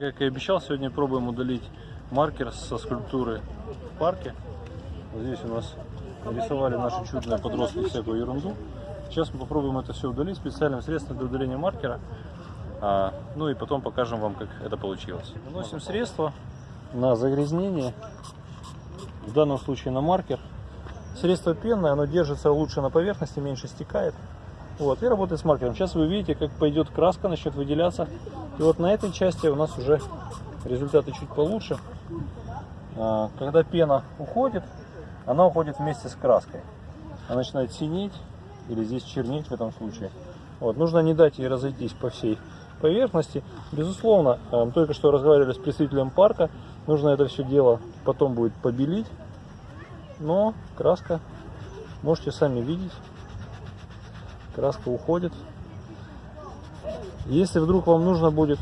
Как и обещал, сегодня пробуем удалить маркер со скульптуры в парке. Вот здесь у нас рисовали наши чудные подростки всякую ерунду. Сейчас мы попробуем это все удалить специальным средством для удаления маркера. А, ну и потом покажем вам, как это получилось. Наносим средство на загрязнение, в данном случае на маркер. Средство пенное, оно держится лучше на поверхности, меньше стекает. Вот, и работает с маркером. Сейчас вы увидите, как пойдет краска, начнет выделяться. И вот на этой части у нас уже результаты чуть получше. А, Когда пена уходит, она уходит вместе с краской. Она начинает синеть или здесь чернеть в этом случае. Вот, нужно не дать ей разойтись по всей поверхности. Безусловно, мы только что разговаривали с представителем парка. Нужно это все дело потом будет побелить. Но краска, можете сами видеть, краска уходит. Если вдруг вам нужно будет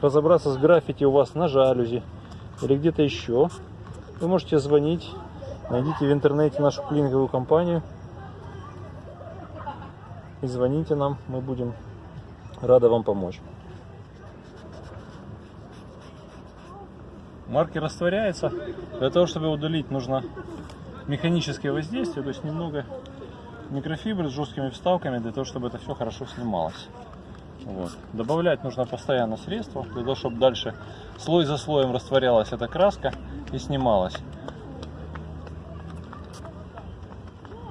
разобраться с граффити у вас на жалюзи или где-то еще, вы можете звонить, найдите в интернете нашу клининговую компанию и звоните нам, мы будем рады вам помочь. Маркер растворяется. Для того, чтобы удалить, нужно механическое воздействие, то есть немного микрофибры с жесткими вставками, для того, чтобы это все хорошо снималось. Вот. Добавлять нужно постоянно средства, для того, чтобы дальше слой за слоем растворялась эта краска и снималась.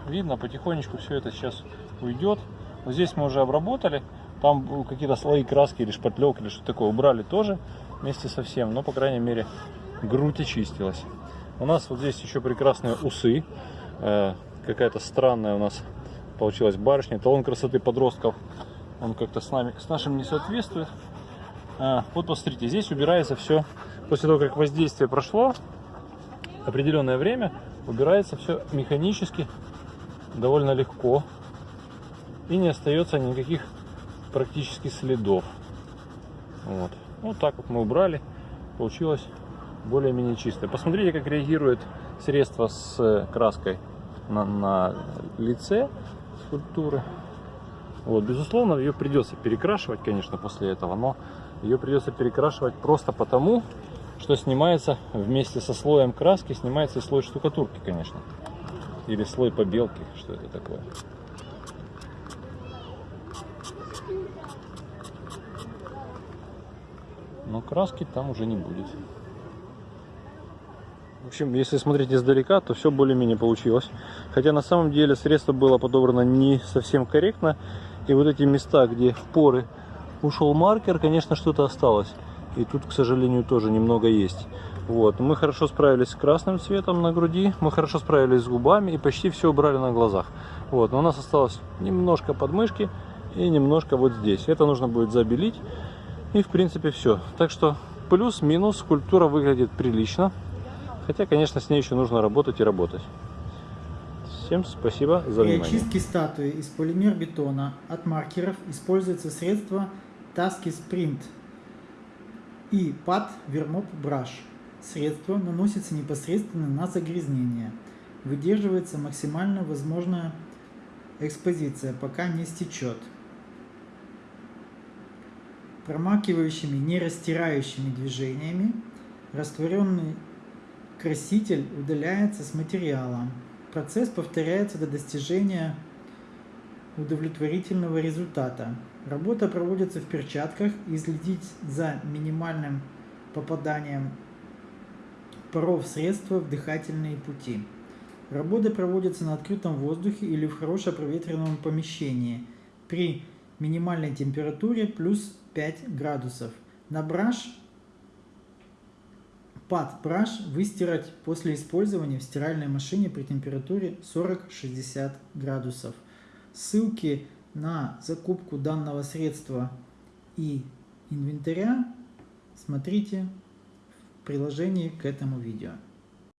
Видно, потихонечку все это сейчас уйдет. Вот здесь мы уже обработали. Там какие-то слои краски или шпатлек или что такое убрали тоже вместе со всем. Но, по крайней мере, грудь очистилась. У нас вот здесь еще прекрасные усы. Э, Какая-то странная у нас получилась барышня. Талон красоты подростков. Он как-то с нами, с нашим не соответствует. А, вот посмотрите, здесь убирается все. После того, как воздействие прошло, определенное время, убирается все механически, довольно легко. И не остается никаких практически следов. Вот. Вот так вот мы убрали. Получилось более-менее чистое. Посмотрите, как реагирует средство с краской на, на лице скульптуры. Вот, безусловно, ее придется перекрашивать, конечно, после этого, но ее придется перекрашивать просто потому, что снимается вместе со слоем краски, снимается и слой штукатурки, конечно. Или слой побелки, что это такое. Но краски там уже не будет. В общем, если смотреть издалека, то все более-менее получилось. Хотя на самом деле средство было подобрано не совсем корректно. И вот эти места, где в поры ушел маркер, конечно, что-то осталось. И тут, к сожалению, тоже немного есть. Вот. Мы хорошо справились с красным цветом на груди, мы хорошо справились с губами и почти все убрали на глазах. Вот. Но у нас осталось немножко подмышки и немножко вот здесь. Это нужно будет забелить. И, в принципе, все. Так что плюс-минус скульптура выглядит прилично. Хотя, конечно, с ней еще нужно работать и работать. Всем спасибо за внимание. очистке статуи из полимер-бетона от маркеров используется средство Таски Sprint и PAD Vermop Brush. Средство наносится непосредственно на загрязнение. Выдерживается максимально возможная экспозиция, пока не стечет. Промакивающими, не растирающими движениями растворенный краситель удаляется с материала. Процесс повторяется до достижения удовлетворительного результата. Работа проводится в перчатках и следить за минимальным попаданием паров средства в дыхательные пути. Работа проводится на открытом воздухе или в хорошо проветренном помещении при минимальной температуре плюс 5 градусов. На браш Пад браш выстирать после использования в стиральной машине при температуре 40-60 градусов. Ссылки на закупку данного средства и инвентаря смотрите в приложении к этому видео.